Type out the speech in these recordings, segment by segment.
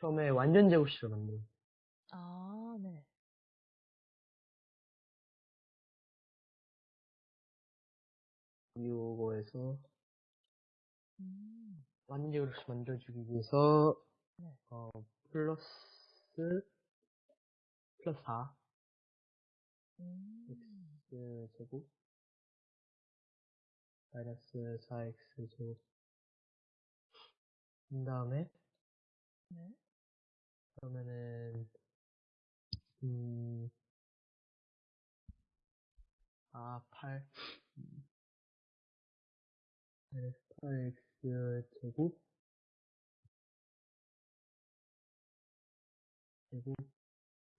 처음에 완전 제곱식을 만들어. 아, 네. 요거에서 음, 완전 제곱식 만들어주기 위해서 네. 어, 플러스 플러스 4 음, x 제곱 마이너스 4x 제곱 그 다음에 네. 그러면은 음, 아, 8 음, 마이너스 8x 제곱?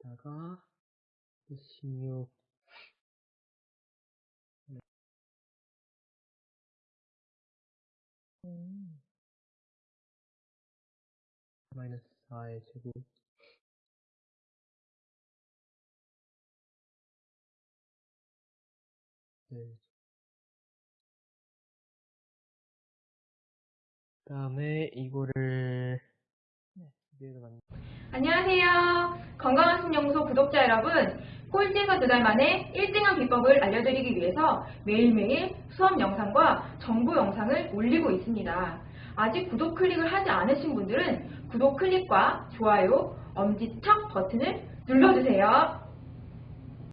제곱다가 16 음, 마이너스 4의 제곱 네. 그 다음에 이거를 네. 안녕하세요. 건강한 신연구소 구독자 여러분. 꼴찌에서 두 달 만에 1등한 비법을 알려드리기 위해서 매일매일 수업 영상과 정보 영상을 올리고 있습니다. 아직 구독 클릭을 하지 않으신 분들은 구독 클릭과 좋아요, 엄지척 버튼을 눌러주세요.